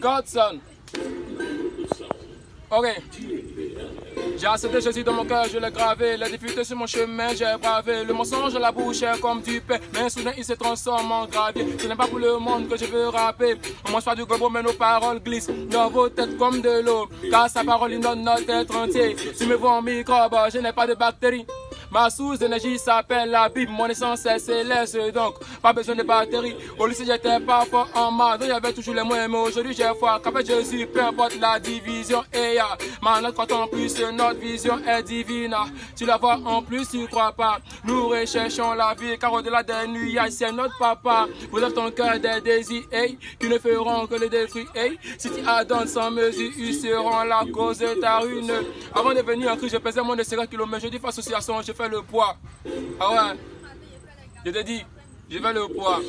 Godson. Ok. J'ai accepté Jésus dans mon cœur, je l'ai gravé. Les difficultés sur mon chemin, j'ai bravé. Le mensonge à la bouche est comme du pain. Mais soudain, il se transforme en gravier. Ce n'est pas pour le monde que je veux rapper. On mange pas du gobo, mais nos paroles glissent dans vos têtes comme de l'eau. Car sa parole inonde notre être entier. Si me vois en microbe, je n'ai pas de bactéries. Ma source d'énergie s'appelle la Bible, mon essence est céleste, donc pas besoin de batterie. Au lycée j'étais pas fort en y avait toujours les moyens, mais aujourd'hui j'ai foi qu'après Jésus, peu importe la division. Et ya, maintenant quand en plus notre vision est divine, tu la vois en plus, tu crois pas. Nous recherchons la vie, car au-delà des nuits, c'est notre papa. Vous avez ton cœur des désirs, hey, qui ne feront que le détruire, hey. Si tu adonnes sans mesure, ils seront la cause de ta ruine. Avant de venir en Christ, je pesais moins de 50 km, je dis association, je fais le poids. Ah ouais. Je te dis, je fais le poids.